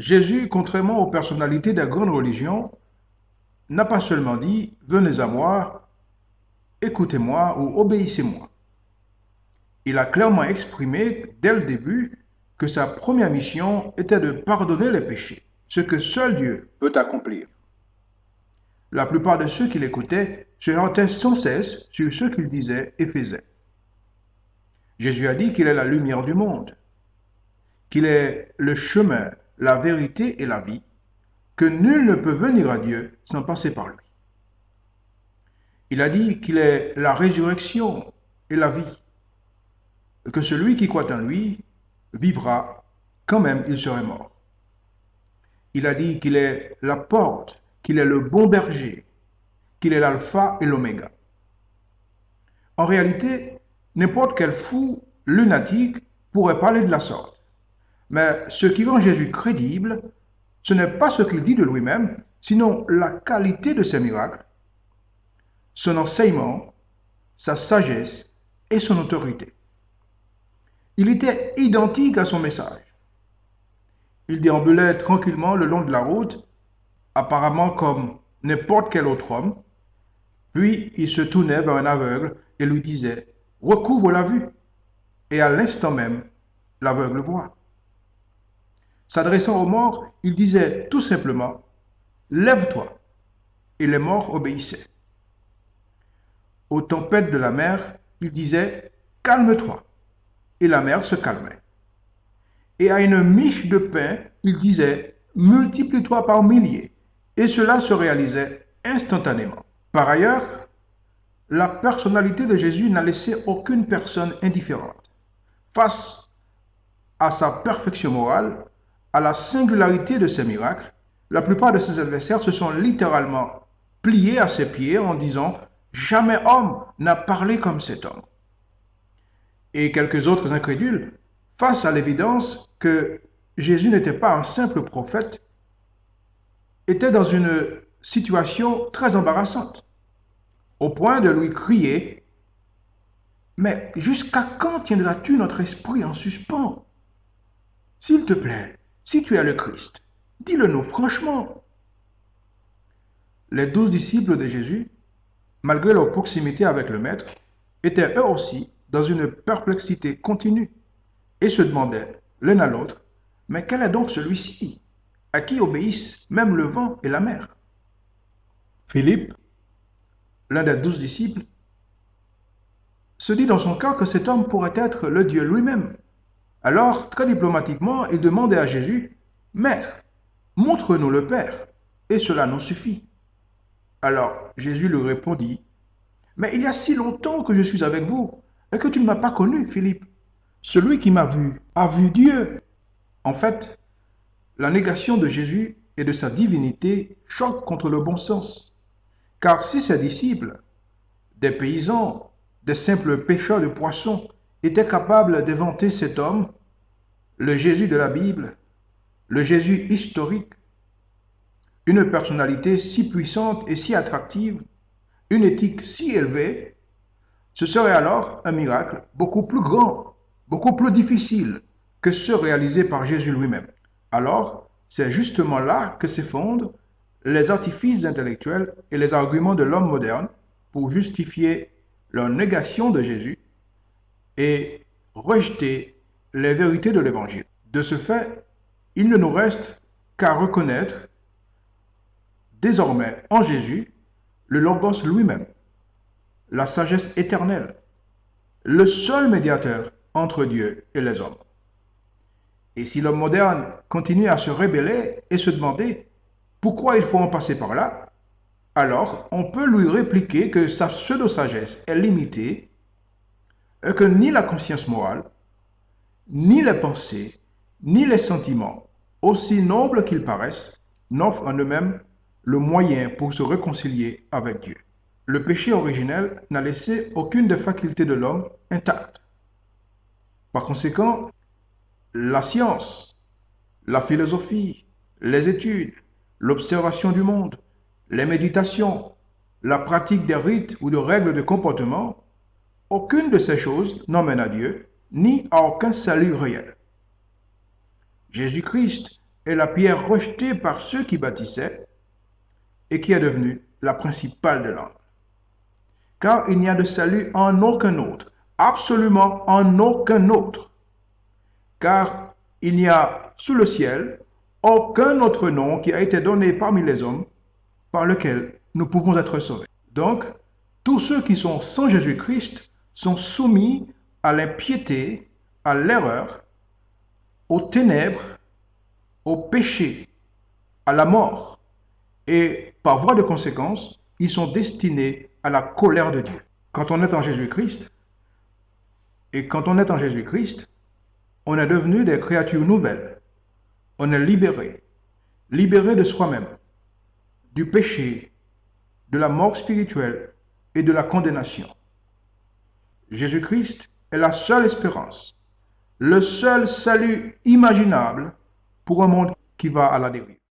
Jésus, contrairement aux personnalités des grandes religions, n'a pas seulement dit « Venez à moi, écoutez-moi ou obéissez-moi ». Il a clairement exprimé dès le début que sa première mission était de pardonner les péchés, ce que seul Dieu peut accomplir. La plupart de ceux qui l'écoutaient se heurtaient sans cesse sur ce qu'il disait et faisait. Jésus a dit qu'il est la lumière du monde, qu'il est le chemin, la vérité et la vie, que nul ne peut venir à Dieu sans passer par lui. Il a dit qu'il est la résurrection et la vie, que celui qui croit en lui vivra quand même il serait mort. Il a dit qu'il est la porte, qu'il est le bon berger, qu'il est l'alpha et l'oméga. En réalité, n'importe quel fou lunatique pourrait parler de la sorte. Mais ce qui rend Jésus crédible, ce n'est pas ce qu'il dit de lui-même, sinon la qualité de ses miracles, son enseignement, sa sagesse et son autorité. Il était identique à son message. Il déambulait tranquillement le long de la route, apparemment comme n'importe quel autre homme, puis il se tournait vers un aveugle et lui disait « Recouvre la vue !» Et à l'instant même, l'aveugle voit. S'adressant aux morts, il disait tout simplement « Lève-toi !» Et les morts obéissaient. Aux tempêtes de la mer, il disait « Calme-toi !» et la mer se calmait. Et à une miche de pain, il disait, multiplie-toi par milliers, et cela se réalisait instantanément. Par ailleurs, la personnalité de Jésus n'a laissé aucune personne indifférente. Face à sa perfection morale, à la singularité de ses miracles, la plupart de ses adversaires se sont littéralement pliés à ses pieds en disant « Jamais homme n'a parlé comme cet homme » et quelques autres incrédules, face à l'évidence que Jésus n'était pas un simple prophète, étaient dans une situation très embarrassante, au point de lui crier « Mais jusqu'à quand tiendras-tu notre esprit en suspens? S'il te plaît, si tu es le Christ, dis-le-nous franchement. » Les douze disciples de Jésus, malgré leur proximité avec le Maître, étaient eux aussi dans une perplexité continue et se demandaient l'un à l'autre, mais quel est donc celui-ci? À qui obéissent même le vent et la mer? Philippe, l'un des douze disciples, se dit dans son cœur que cet homme pourrait être le Dieu lui-même. Alors, très diplomatiquement, il demandait à Jésus, Maître, montre-nous le Père, et cela nous suffit. Alors Jésus lui répondit, Mais il y a si longtemps que je suis avec vous, et que tu ne m'as pas connu, Philippe. Celui qui m'a vu a vu Dieu. En fait, la négation de Jésus et de sa divinité choque contre le bon sens. Car si ses disciples, des paysans, des simples pêcheurs de poissons, étaient capables d'éventer cet homme, le Jésus de la Bible, le Jésus historique, une personnalité si puissante et si attractive, une éthique si élevée, ce serait alors un miracle beaucoup plus grand, beaucoup plus difficile que ceux réalisés par Jésus lui-même. Alors, c'est justement là que s'effondrent les artifices intellectuels et les arguments de l'homme moderne pour justifier leur négation de Jésus et rejeter les vérités de l'Évangile. De ce fait, il ne nous reste qu'à reconnaître désormais en Jésus le Logos lui-même, la sagesse éternelle, le seul médiateur entre Dieu et les hommes. Et si l'homme moderne continue à se rébeller et se demander pourquoi il faut en passer par là, alors on peut lui répliquer que sa pseudo-sagesse est limitée que ni la conscience morale, ni les pensées, ni les sentiments, aussi nobles qu'ils paraissent, n'offrent en eux-mêmes le moyen pour se réconcilier avec Dieu le péché originel n'a laissé aucune des facultés de l'homme intacte. Par conséquent, la science, la philosophie, les études, l'observation du monde, les méditations, la pratique des rites ou de règles de comportement, aucune de ces choses n'emmène à Dieu, ni à aucun salut réel. Jésus-Christ est la pierre rejetée par ceux qui bâtissaient et qui est devenue la principale de l'angle. Car il n'y a de salut en aucun autre, absolument en aucun autre. Car il n'y a sous le ciel aucun autre nom qui a été donné parmi les hommes par lequel nous pouvons être sauvés. Donc, tous ceux qui sont sans Jésus-Christ sont soumis à l'impiété, à l'erreur, aux ténèbres, au péché, à la mort. Et par voie de conséquence, ils sont destinés à la colère de Dieu. Quand on est en Jésus-Christ, et quand on est en Jésus-Christ, on est devenu des créatures nouvelles. On est libéré, libéré de soi-même, du péché, de la mort spirituelle et de la condamnation. Jésus-Christ est la seule espérance, le seul salut imaginable pour un monde qui va à la dérive.